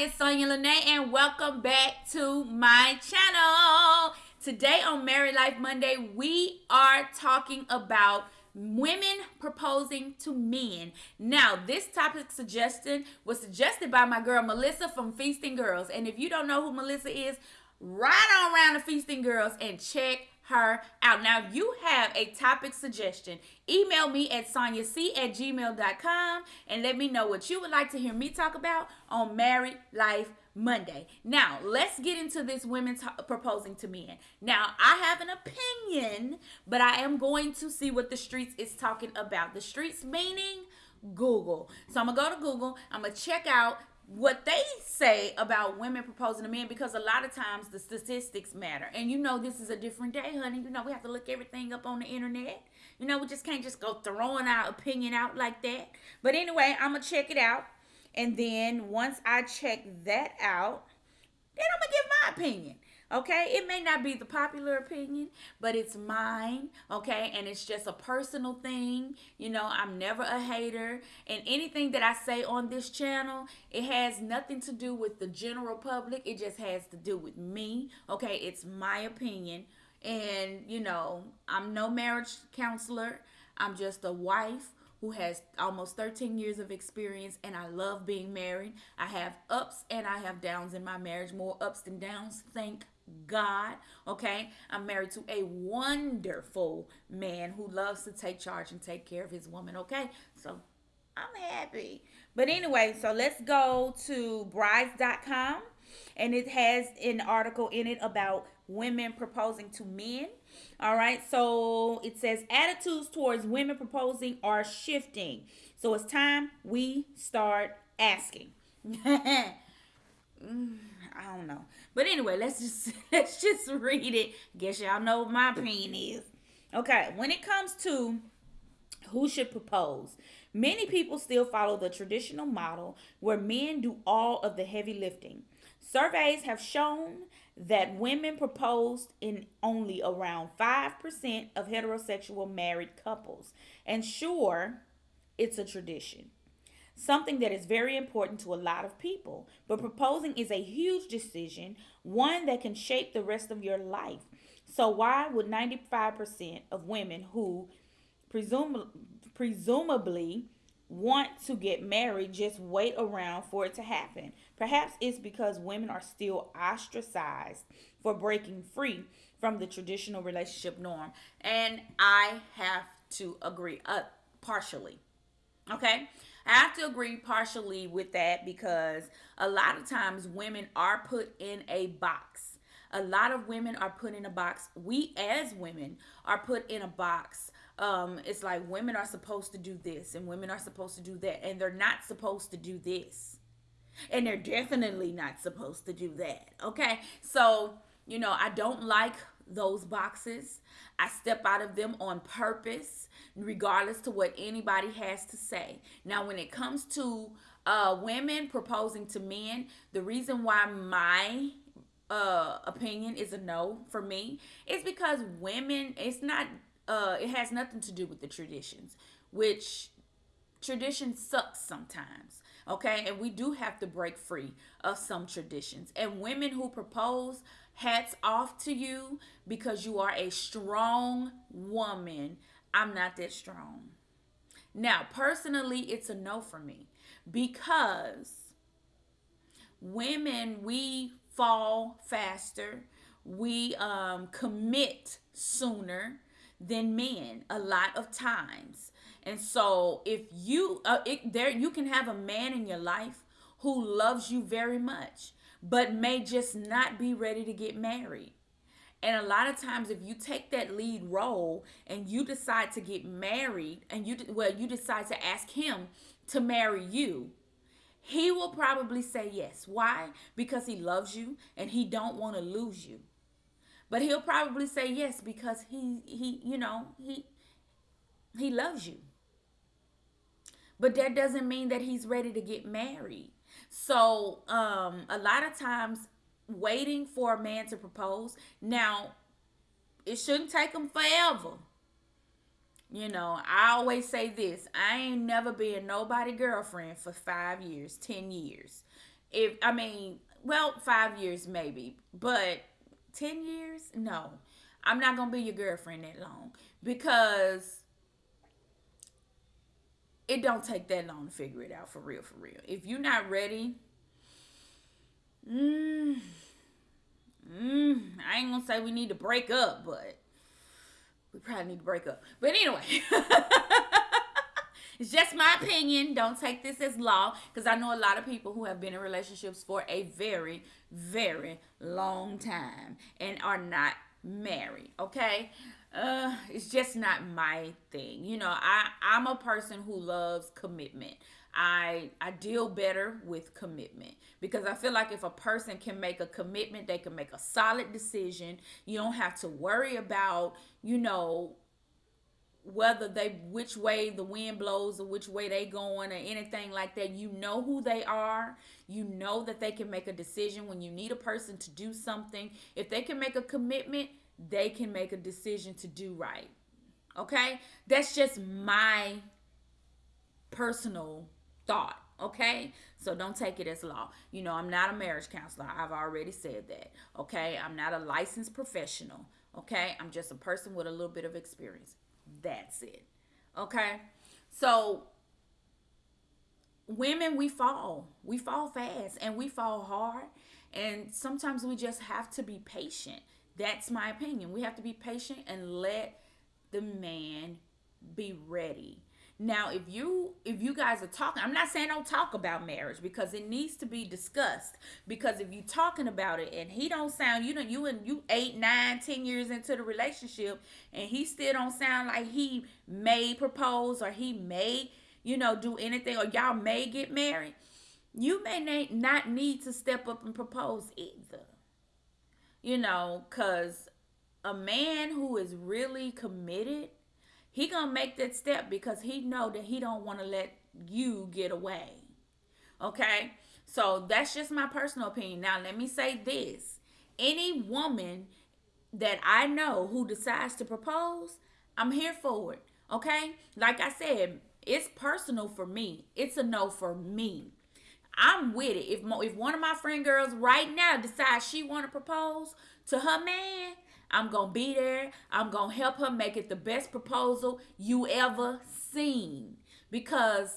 it's Sonya Lene and welcome back to my channel. Today on Married Life Monday, we are talking about women proposing to men. Now, this topic suggestion was suggested by my girl Melissa from Feasting Girls. And if you don't know who Melissa is, right on around the Feasting Girls and check her out. Now, if you have a topic suggestion, email me at sonyac at gmail.com and let me know what you would like to hear me talk about on Married Life Monday. Now, let's get into this women proposing to men. Now, I have an opinion, but I am going to see what the streets is talking about. The streets meaning Google. So I'm going to go to Google. I'm going to check out what they say about women proposing to men because a lot of times the statistics matter. And you know this is a different day, honey. You know we have to look everything up on the internet. You know we just can't just go throwing our opinion out like that. But anyway, I'm gonna check it out. And then once I check that out, then I'm gonna give my opinion. Okay, it may not be the popular opinion, but it's mine. Okay, and it's just a personal thing. You know, I'm never a hater, and anything that I say on this channel, it has nothing to do with the general public. It just has to do with me. Okay, it's my opinion, and you know, I'm no marriage counselor. I'm just a wife who has almost 13 years of experience and I love being married. I have ups and I have downs in my marriage, more ups than downs, thank God. Okay. I'm married to a wonderful man who loves to take charge and take care of his woman. Okay. So I'm happy. But anyway, so let's go to brides.com and it has an article in it about women proposing to men. All right. So it says attitudes towards women proposing are shifting. So it's time we start asking. Mm, I don't know. But anyway, let's just let's just read it. Guess y'all know what my opinion is. Okay, when it comes to who should propose, many people still follow the traditional model where men do all of the heavy lifting. Surveys have shown that women proposed in only around 5% of heterosexual married couples. And sure, it's a tradition something that is very important to a lot of people. But proposing is a huge decision, one that can shape the rest of your life. So, why would 95% of women who presum- presumably want to get married just wait around for it to happen? Perhaps it's because women are still ostracized for breaking free from the traditional relationship norm. And I have to agree, uh, partially. Okay? I have to agree partially with that because a lot of times women are put in a box. A lot of women are put in a box. We as women are put in a box. Um, it's like women are supposed to do this and women are supposed to do that, and they're not supposed to do this. And they're definitely not supposed to do that. Okay. So, you know, I don't like those boxes. I step out of them on purpose, regardless to what anybody has to say. Now, when it comes to uh, women proposing to men, the reason why my uh, opinion is a no for me is because women, it's not, uh, it has nothing to do with the traditions, which tradition sucks sometimes okay and we do have to break free of some traditions and women who propose hats off to you because you are a strong woman. I'm not that strong. Now, personally, it's a no for me because women, we fall faster, we um, commit sooner than men a lot of times. And so if you uh, it, there you can have a man in your life who loves you very much but may just not be ready to get married. And a lot of times, if you take that lead role and you decide to get married, and you well, you decide to ask him to marry you, he will probably say yes. Why? Because he loves you and he don't want to lose you. But he'll probably say yes because he he you know he he loves you. But that doesn't mean that he's ready to get married. So, um, a lot of times, waiting for a man to propose. Now, it shouldn't take them forever. You know, I always say this I ain't never been nobody girlfriend for five years, 10 years. if I mean, well, five years maybe, but 10 years? No. I'm not going to be your girlfriend that long because it don't take that long to figure it out for real, for real. If you're not ready, mm, mm, I ain't going to say we need to break up, but we probably need to break up. But anyway. It's just my opinion. Don't take this as law because I know a lot of people who have been in relationships for a very, very long time and are not married. Okay. Uh, it's just not my thing. You know, I I'm a person who loves commitment. I I deal better with commitment because I feel like if a person can make a commitment, they can make a solid decision. You don't have to worry about, you know, whether they which way the wind blows or which way they going or anything like that you know who they are. You know that they can make a decision when you need a person to do something. If they can make a commitment they can make a decision to do right. Okay? That's just my personal thought. Okay? So don't take it as law. You know i'm not a marriage counselor. I've already said that. Okay? I'm not a licensed professional. Okay? I'm just a person with a little bit of experience that's it. Okay? So women we fall. We fall fast and we fall hard and sometimes we just have to be patient. That's my opinion. We have to be patient and let the man be ready. Now, if you if you guys are talking, I'm not saying don't talk about marriage because it needs to be discussed. Because if you talking about it and he don't sound, you know, you and you eight, nine, ten years into the relationship, and he still don't sound like he may propose or he may, you know, do anything, or y'all may get married, you may not need to step up and propose either. You know, cause a man who is really committed he gonna make that step because he know that he don't want to let you get away. Okay? So that's just my personal opinion. Now let me say this. Any woman that i know who decides to propose i'm here for it. Okay? Like i said it's personal for me. It's a no for me. I'm with it. If if one of my friend girls right now decides she want to propose to her man I'm going to be there. I'm going to help her make it the best proposal you ever seen because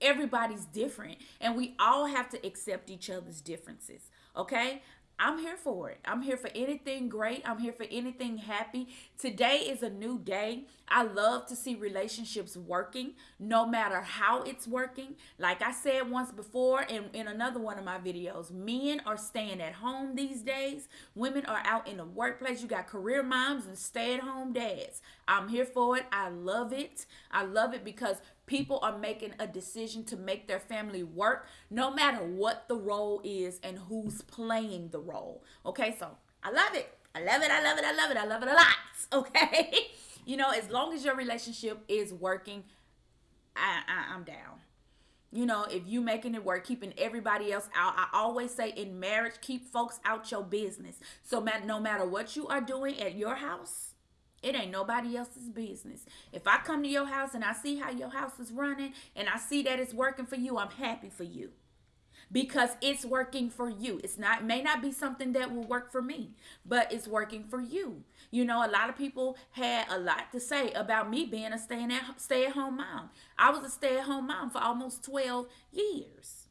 everybody's different and we all have to accept each other's differences. Okay? I'm here for it. I'm here for anything great. I'm here for anything happy. Today is a new day. I love to see relationships working no matter how it's working. Like I said once before in, in another one of my videos, men are staying at home these days. Women are out in the workplace. You got career moms and stay at home dads. I'm here for it. I love it. I love it because people are making a decision to make their family work no matter what the role is and who's playing the role. Okay, so I love it. I love it. I love it. I love it. I love it a lot. Okay. you know, as long as your relationship is working, I, I I'm down. You know, if you making it work, keeping everybody else out. I always say in marriage, keep folks out your business. So no matter what you are doing at your house, it ain't nobody else's business. If I come to your house and I see how your house is running and I see that it's working for you, I'm happy for you. Because it's working for you. It's not may not be something that will work for me, but it's working for you. You know, a lot of people had a lot to say about me being a stay at stay at home mom. I was a stay at home mom for almost 12 years.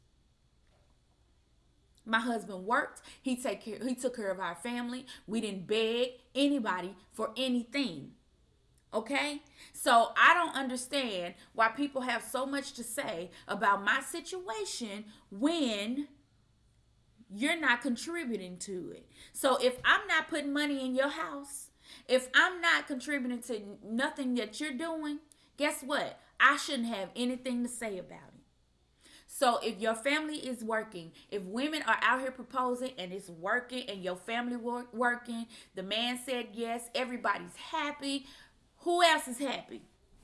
My husband worked. He take care he took care of our family. We didn't beg anybody for anything. Okay? So I don't understand why people have so much to say about my situation when you're not contributing to it. So if I'm not putting money in your house, if I'm not contributing to nothing that you're doing, guess what? I shouldn't have anything to say about it. So if your family is working, if women are out here proposing and it's working and your family work, working, the man said yes, everybody's happy. Who else is happy?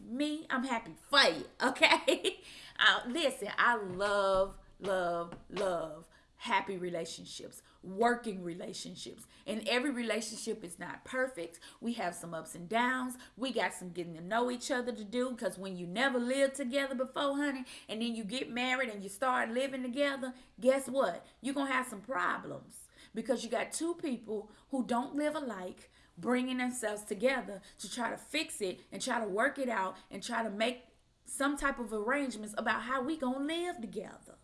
Me, I'm happy for you, okay? uh, listen, I love, love, love happy relationships, working relationships. And every relationship is not perfect. We have some ups and downs. We got some getting to know each other to do because when you never lived together before, honey, and then you get married and you start living together, guess what? You're going to have some problems because you got two people who don't live alike bringing themselves together to try to fix it and try to work it out and try to make some type of arrangements about how we gonna live together.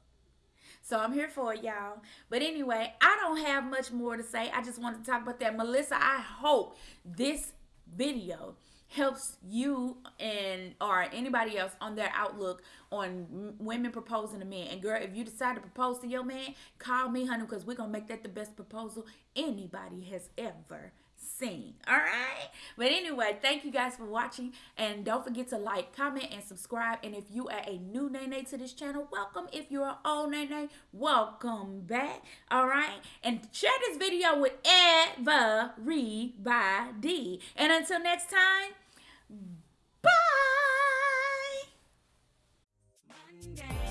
So I'm here for it, y'all. But anyway, I don't have much more to say. I just want to talk about that. Melissa, I hope this video helps you and or anybody else on their outlook on women proposing to men. And girl, if you decide to propose to your man, call me, honey, because we're gonna make that the best proposal anybody has ever seen. All right. But anyway, thank you guys for watching. And don't forget to like, comment, and subscribe. And if you are a new Nene to this channel, welcome. If you're an old Nene, welcome back. All right. And share this video with everybody. And until next time, bye. Monday.